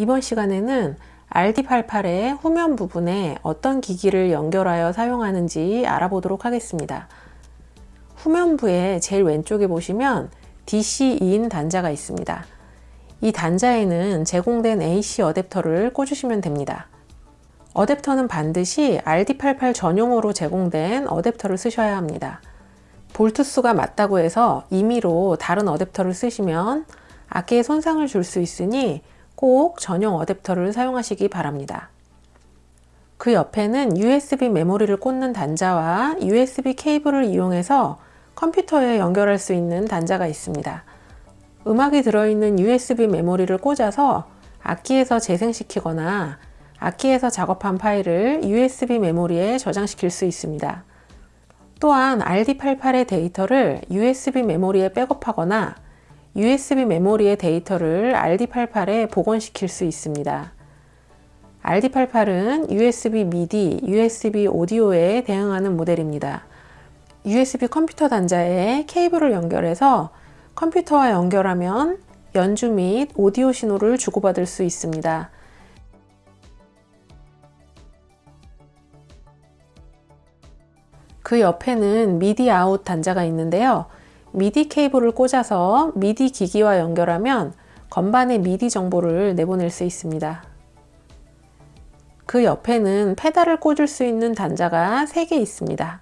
이번 시간에는 RD88의 후면 부분에 어떤 기기를 연결하여 사용하는지 알아보도록 하겠습니다. 후면부의 제일 왼쪽에 보시면 DC2인 단자가 있습니다. 이 단자에는 제공된 AC 어댑터를 꽂으시면 됩니다. 어댑터는 반드시 RD88 전용으로 제공된 어댑터를 쓰셔야 합니다. 볼트 수가 맞다고 해서 임의로 다른 어댑터를 쓰시면 악기에 손상을 줄 수 있으니 꼭 전용 어댑터를 사용하시기 바랍니다. 그 옆에는 USB 메모리를 꽂는 단자와 USB 케이블을 이용해서 컴퓨터에 연결할 수 있는 단자가 있습니다. 음악이 들어있는 USB 메모리를 꽂아서 악기에서 재생시키거나 악기에서 작업한 파일을 USB 메모리에 저장시킬 수 있습니다. 또한 RD88의 데이터를 USB 메모리에 백업하거나 USB 메모리의 데이터를 RD88에 복원시킬 수 있습니다. RD88은 USB MIDI, USB 오디오에 대응하는 모델입니다. USB 컴퓨터 단자에 케이블을 연결해서 컴퓨터와 연결하면 연주 및 오디오 신호를 주고받을 수 있습니다. 그 옆에는 MIDI out 단자가 있는데요. 미디 케이블을 꽂아서 미디 기기와 연결하면 건반의 미디 정보를 내보낼 수 있습니다. 그 옆에는 페달을 꽂을 수 있는 단자가 3개 있습니다.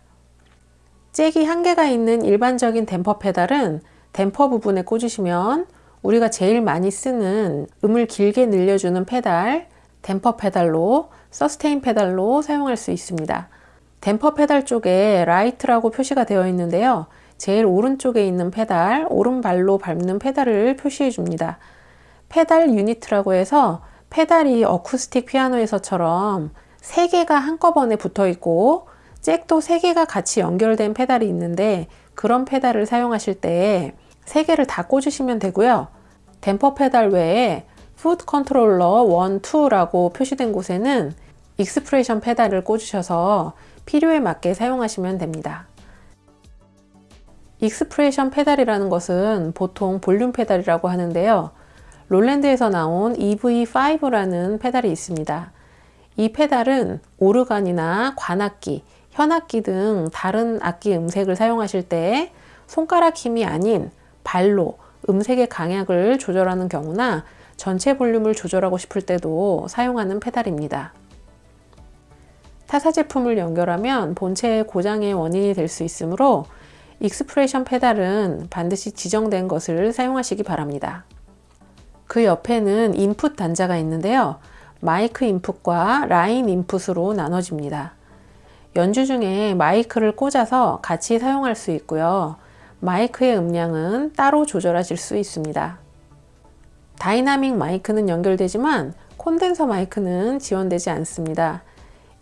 잭이 1개가 있는 일반적인 댐퍼 페달은 댐퍼 부분에 꽂으시면 우리가 제일 많이 쓰는 음을 길게 늘려주는 페달, 댐퍼 페달로 sustain 페달로 사용할 수 있습니다. 댐퍼 페달 쪽에 right라고 표시가 되어 있는데요. 제일 오른쪽에 있는 페달, 오른발로 밟는 페달을 표시해 줍니다. 페달 unit라고 해서 페달이 어쿠스틱 피아노에서처럼 3개가 한꺼번에 붙어 있고 잭도 3개가 같이 연결된 페달이 있는데 그런 페달을 사용하실 때 3개를 다 꽂으시면 되고요. 댐퍼 페달 외에 foot controller 1, 2라고 표시된 곳에는 expression 페달을 꽂으셔서 필요에 맞게 사용하시면 됩니다. expression 페달이라는 것은 보통 볼륨 페달이라고 하는데요. 롤랜드에서 나온 EV5라는 페달이 있습니다. 이 페달은 오르간이나 관악기, 현악기 등 다른 악기 음색을 사용하실 때 손가락 힘이 아닌 발로 음색의 강약을 조절하는 경우나 전체 볼륨을 조절하고 싶을 때도 사용하는 페달입니다. 타사 제품을 연결하면 본체의 고장의 원인이 될 수 있으므로 expression 페달은 반드시 지정된 것을 사용하시기 바랍니다. 그 옆에는 인풋 단자가 있는데요. 마이크 인풋과 라인 인풋으로 나눠집니다. 연주 중에 마이크를 꽂아서 같이 사용할 수 있고요. 마이크의 음량은 따로 조절하실 수 있습니다. 다이나믹 마이크는 연결되지만 콘덴서 마이크는 지원되지 않습니다.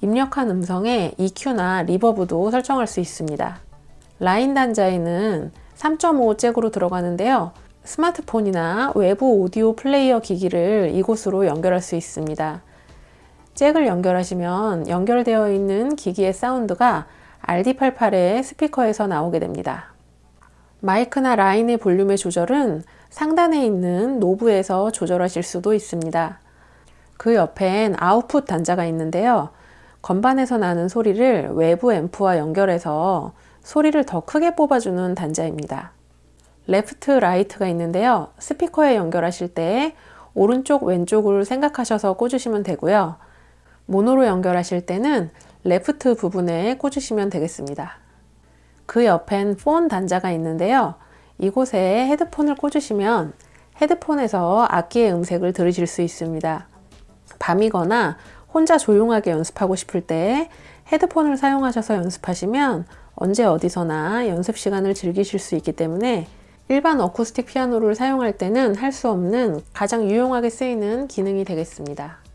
입력한 음성에 EQ나 reverb도 설정할 수 있습니다. 라인 단자에는 3.5 잭으로 들어가는데요. 스마트폰이나 외부 오디오 플레이어 기기를 이곳으로 연결할 수 있습니다. 잭을 연결하시면 연결되어 있는 기기의 사운드가 RD88의 스피커에서 나오게 됩니다. 마이크나 라인의 볼륨의 조절은 상단에 있는 knob에서 조절하실 수도 있습니다. 그 옆엔 아웃풋 단자가 있는데요. 건반에서 나는 소리를 외부 앰프와 연결해서 소리를 더 크게 뽑아주는 단자입니다. left, right가 있는데요. 스피커에 연결하실 때 오른쪽, 왼쪽을 생각하셔서 꽂으시면 되고요. 모노로 연결하실 때는 레프트 부분에 꽂으시면 되겠습니다. 그 옆엔 폰 단자가 있는데요. 이곳에 헤드폰을 꽂으시면 헤드폰에서 악기의 음색을 들으실 수 있습니다. 밤이거나 혼자 조용하게 연습하고 싶을 때 헤드폰을 사용하셔서 연습하시면 언제 어디서나 연습 시간을 즐기실 수 있기 때문에 일반 어쿠스틱 피아노를 사용할 때는 할 수 없는 가장 유용하게 쓰이는 기능이 되겠습니다.